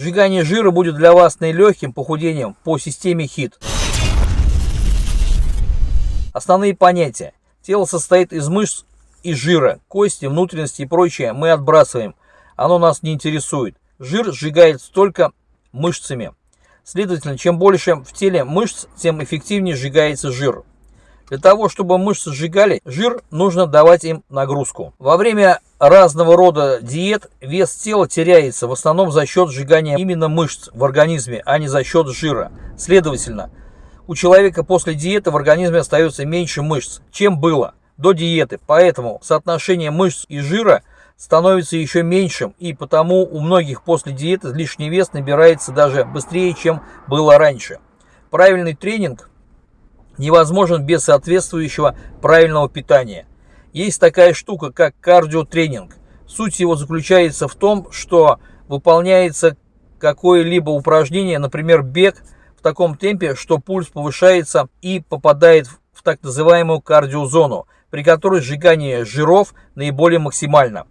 Сжигание жира будет для вас наилегким похудением по системе HIT. Основные понятия. Тело состоит из мышц и жира. Кости, внутренности и прочее мы отбрасываем. Оно нас не интересует. Жир сжигается только мышцами. Следовательно, чем больше в теле мышц, тем эффективнее сжигается жир. Для того, чтобы мышцы сжигали жир, нужно давать им нагрузку. Во время разного рода диет вес тела теряется в основном за счет сжигания именно мышц в организме, а не за счет жира. Следовательно, у человека после диеты в организме остается меньше мышц, чем было до диеты. Поэтому соотношение мышц и жира становится еще меньшим, и потому у многих после диеты лишний вес набирается даже быстрее, чем было раньше. Правильный тренинг невозможен без соответствующего правильного питания. Есть такая штука, как кардиотренинг. Суть его заключается в том, что выполняется какое-либо упражнение, например, бег в таком темпе, что пульс повышается и попадает в так называемую кардиозону, при которой сжигание жиров наиболее максимально.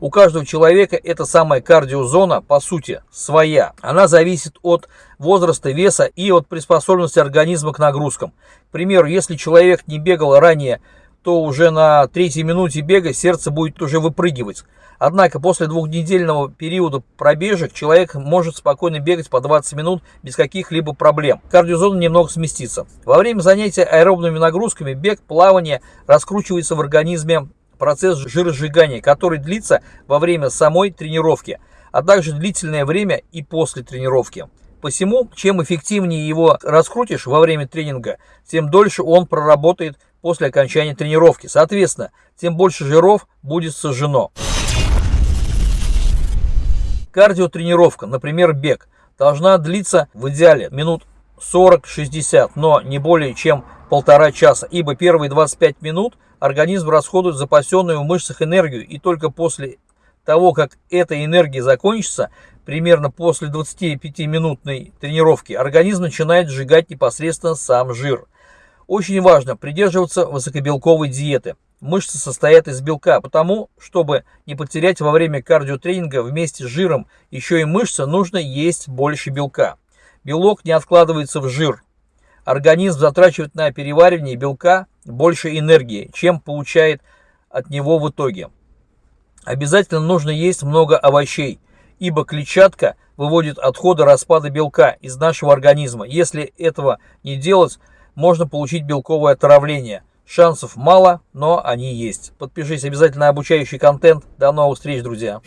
У каждого человека эта самая кардиозона, по сути, своя. Она зависит от возраста, веса и от приспособленности организма к нагрузкам. К примеру, если человек не бегал ранее, то уже на третьей минуте бега сердце будет уже выпрыгивать. Однако после двухнедельного периода пробежек человек может спокойно бегать по 20 минут без каких-либо проблем. Кардиозона немного сместится. Во время занятия аэробными нагрузками бег, плавание раскручивается в организме процесс жиросжигания, который длится во время самой тренировки, а также длительное время и после тренировки. Посему, чем эффективнее его раскрутишь во время тренинга, тем дольше он проработает после окончания тренировки. Соответственно, тем больше жиров будет сожжено. Кардиотренировка, например, бег, должна длиться в идеале минут 40-60, но не более чем полтора часа, ибо первые 25 минут организм расходует запасенную в мышцах энергию, и только после того, как эта энергия закончится, примерно после 25-минутной тренировки, организм начинает сжигать непосредственно сам жир. Очень важно придерживаться высокобелковой диеты. Мышцы состоят из белка, потому, чтобы не потерять во время кардиотренинга вместе с жиром еще и мышцы, нужно есть больше белка. Белок не откладывается в жир, организм затрачивает на переваривание белка больше энергии, чем получает от него в итоге. Обязательно нужно есть много овощей, ибо клетчатка выводит отходы распада белка из нашего организма. Если этого не делать, можно получить белковое отравление. Шансов мало, но они есть. Подпишись обязательно на обучающий контент. До новых встреч, друзья!